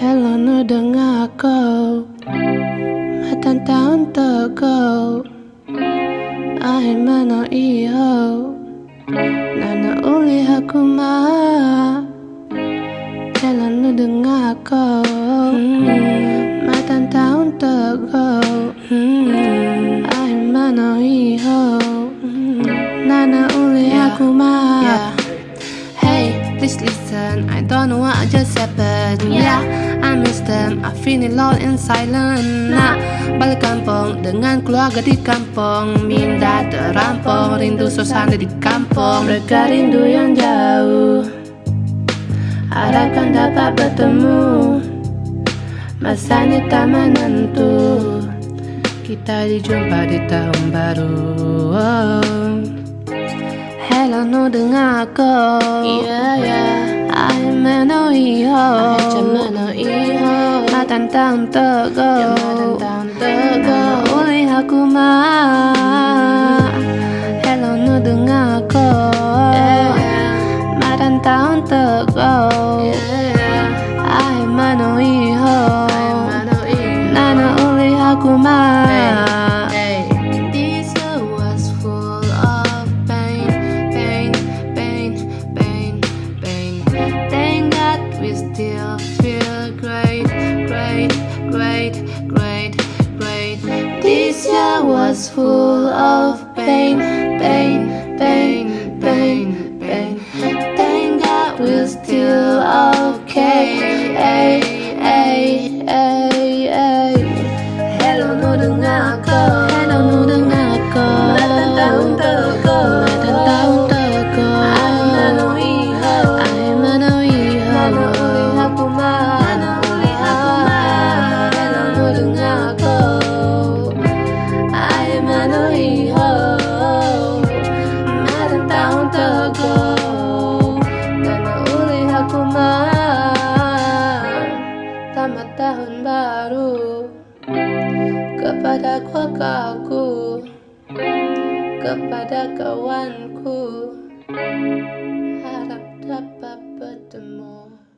Hello nu dengar kau. Matan tahun tego Ahe mano iho Nana uli aku ma. Hello nu dengar kau. Matan tahun tego Ahe mano iho Nana uli aku ma. Hey, please listen. I don't know what just happened. Yeah, I miss them. I feel lost in silence. Nah, balik kampung dengan keluarga di kampung. Minda terampung, rindu suasana di kampung. Mereka rindu yang jauh. Harapkan dapat bertemu. Masanya tak menentu. Kita dijumpa di tahun baru. Oh. Hello nu dengar aku Yeah, iho. Matan tahun tego Ya matan tahun tego. Uli aku ma Hello nu dengar aku Yeah, yeah. Matan tahun tego Yeah. I mano was full of pain, pain, pain, pain. Tahun tego Nana uli aku ma Selamat tahun baru kepada keluargaku, kepada kawanku, harap dapat bertemu.